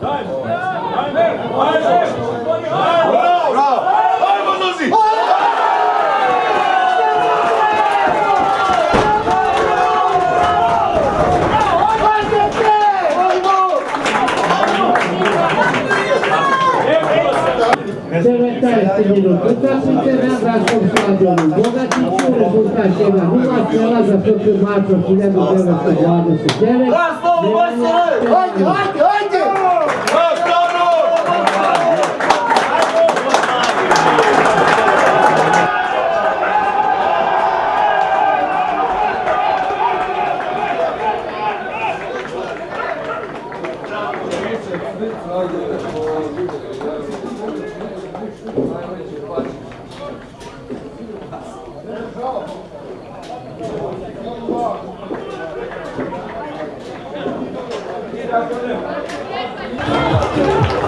Nein! Nein! Nein! 19 minut. Uczestnicy nabrać pod stadionem. Bogacici rezultat się na Nuła Strzela za pierwszy mecz od 7 do 9 stadionu Sykielek. Hajde, hajde, hajde! Thank Thank you.